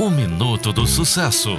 O Minuto do Sucesso,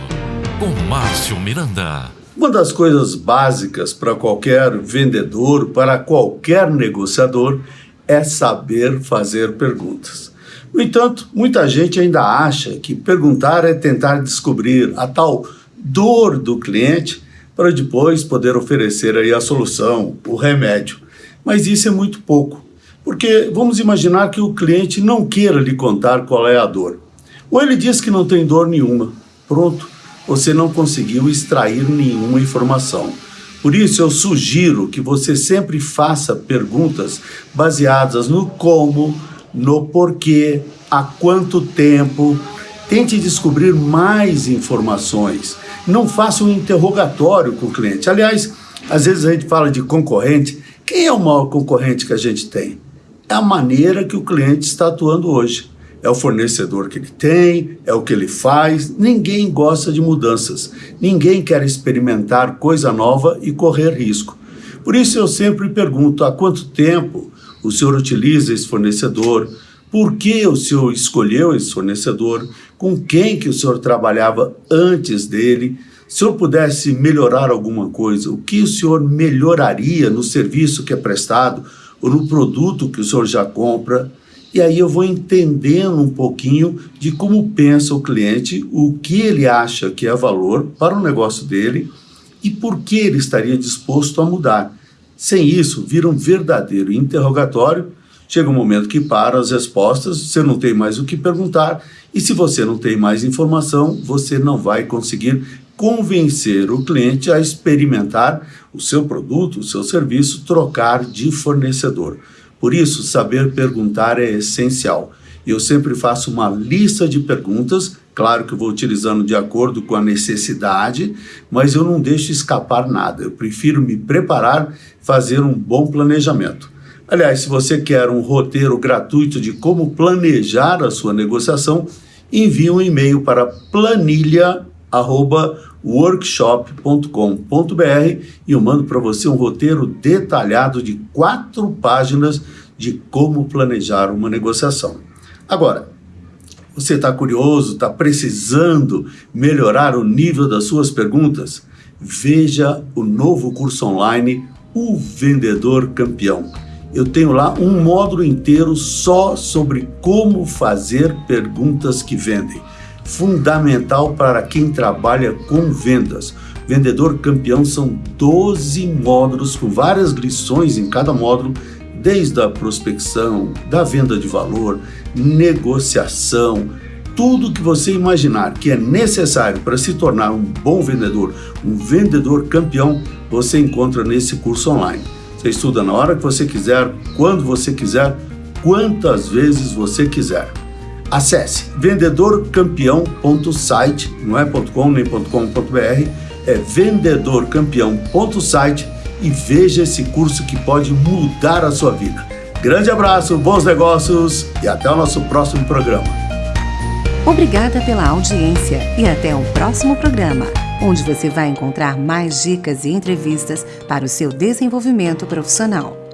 com Márcio Miranda. Uma das coisas básicas para qualquer vendedor, para qualquer negociador, é saber fazer perguntas. No entanto, muita gente ainda acha que perguntar é tentar descobrir a tal dor do cliente para depois poder oferecer aí a solução, o remédio. Mas isso é muito pouco, porque vamos imaginar que o cliente não queira lhe contar qual é a dor. Ou ele diz que não tem dor nenhuma. Pronto, você não conseguiu extrair nenhuma informação. Por isso eu sugiro que você sempre faça perguntas baseadas no como, no porquê, há quanto tempo. Tente descobrir mais informações. Não faça um interrogatório com o cliente. Aliás, às vezes a gente fala de concorrente. Quem é o maior concorrente que a gente tem? É a maneira que o cliente está atuando hoje é o fornecedor que ele tem, é o que ele faz. Ninguém gosta de mudanças. Ninguém quer experimentar coisa nova e correr risco. Por isso eu sempre pergunto há quanto tempo o senhor utiliza esse fornecedor, por que o senhor escolheu esse fornecedor, com quem que o senhor trabalhava antes dele, se eu pudesse melhorar alguma coisa, o que o senhor melhoraria no serviço que é prestado ou no produto que o senhor já compra, e aí eu vou entendendo um pouquinho de como pensa o cliente, o que ele acha que é valor para o negócio dele e por que ele estaria disposto a mudar. Sem isso, vira um verdadeiro interrogatório. Chega um momento que para as respostas, você não tem mais o que perguntar, e se você não tem mais informação, você não vai conseguir convencer o cliente a experimentar o seu produto, o seu serviço, trocar de fornecedor. Por isso, saber perguntar é essencial. Eu sempre faço uma lista de perguntas, claro que eu vou utilizando de acordo com a necessidade, mas eu não deixo escapar nada. Eu prefiro me preparar, fazer um bom planejamento. Aliás, se você quer um roteiro gratuito de como planejar a sua negociação, envie um e-mail para planilha@workshop.com.br e eu mando para você um roteiro detalhado de quatro páginas de como planejar uma negociação. Agora, você está curioso, está precisando melhorar o nível das suas perguntas? Veja o novo curso online, O Vendedor Campeão. Eu tenho lá um módulo inteiro só sobre como fazer perguntas que vendem. Fundamental para quem trabalha com vendas. Vendedor Campeão são 12 módulos com várias lições em cada módulo desde a prospecção, da venda de valor, negociação, tudo que você imaginar que é necessário para se tornar um bom vendedor, um vendedor campeão, você encontra nesse curso online. Você estuda na hora que você quiser, quando você quiser, quantas vezes você quiser. Acesse vendedorcampeão.site, não é .com nem .com.br, é vendedorcampeão.site e veja esse curso que pode mudar a sua vida. Grande abraço, bons negócios e até o nosso próximo programa. Obrigada pela audiência e até o próximo programa, onde você vai encontrar mais dicas e entrevistas para o seu desenvolvimento profissional.